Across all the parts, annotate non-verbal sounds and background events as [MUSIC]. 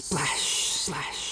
Splash, splash.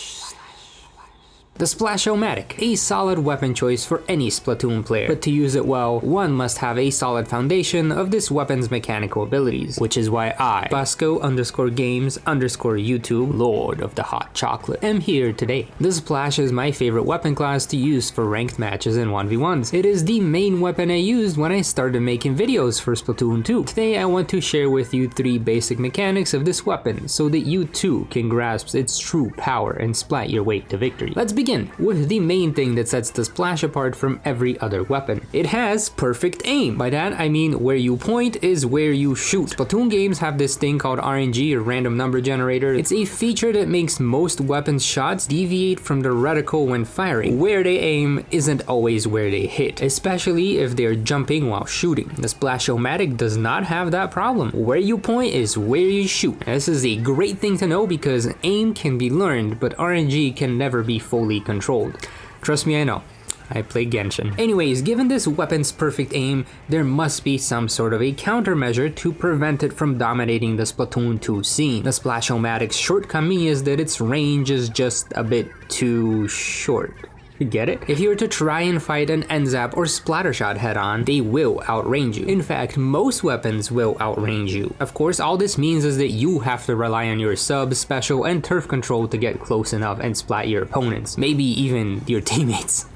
The Splashomatic, a solid weapon choice for any Splatoon player, but to use it well, one must have a solid foundation of this weapon's mechanical abilities, which is why I, Bosco underscore games underscore YouTube, Lord of the Hot Chocolate, am here today. The Splash is my favorite weapon class to use for ranked matches and 1v1s. It is the main weapon I used when I started making videos for Splatoon 2. Today I want to share with you three basic mechanics of this weapon so that you too can grasp its true power and splat your way to victory. Let's begin begin with the main thing that sets the Splash apart from every other weapon. It has perfect aim. By that I mean where you point is where you shoot. Splatoon games have this thing called RNG or random number generator. It's a feature that makes most weapons shots deviate from the reticle when firing. Where they aim isn't always where they hit, especially if they're jumping while shooting. The Splashomatic does not have that problem. Where you point is where you shoot. This is a great thing to know because aim can be learned, but RNG can never be fully controlled. Trust me, I know. I play Genshin. Anyways, given this weapon's perfect aim, there must be some sort of a countermeasure to prevent it from dominating the Splatoon 2 scene. The Splashomatic's shortcoming is that its range is just a bit too short. Get it? If you were to try and fight an N-ZAP or Splattershot head on, they will outrange you. In fact, most weapons will outrange you. Of course, all this means is that you have to rely on your sub, special, and turf control to get close enough and splat your opponents. Maybe even your [LAUGHS] teammates.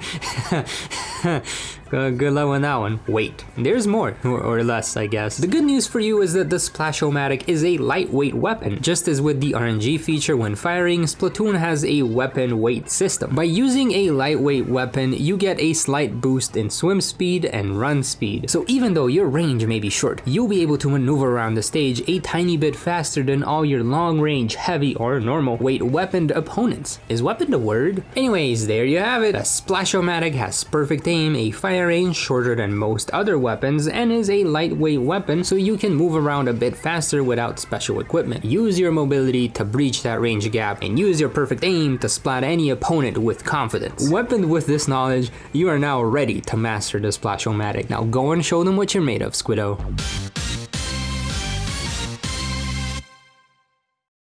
[LAUGHS] [LAUGHS] Good luck on that one. Wait, there's more, or, or, less, I guess. The good news for you is that the Splashomatic is a lightweight weapon. Just as with the RNG feature when firing, Splatoon has a weapon weight system. By using a lightweight weapon, you get a slight boost in swim speed and run speed. So even though your range may be short, you'll be able to maneuver around the stage a tiny bit faster than all your long range, heavy, or normal weight weaponed opponents. Is weapon the word? Anyways, there you have it. The Splashomatic has perfect aim, a fire range shorter than most other weapons and is a lightweight weapon so you can move around a bit faster without special equipment. Use your mobility to breach that range gap and use your perfect aim to splat any opponent with confidence. Weaponed with this knowledge, you are now ready to master the Splashomatic. Now go and show them what you're made of, Squiddo.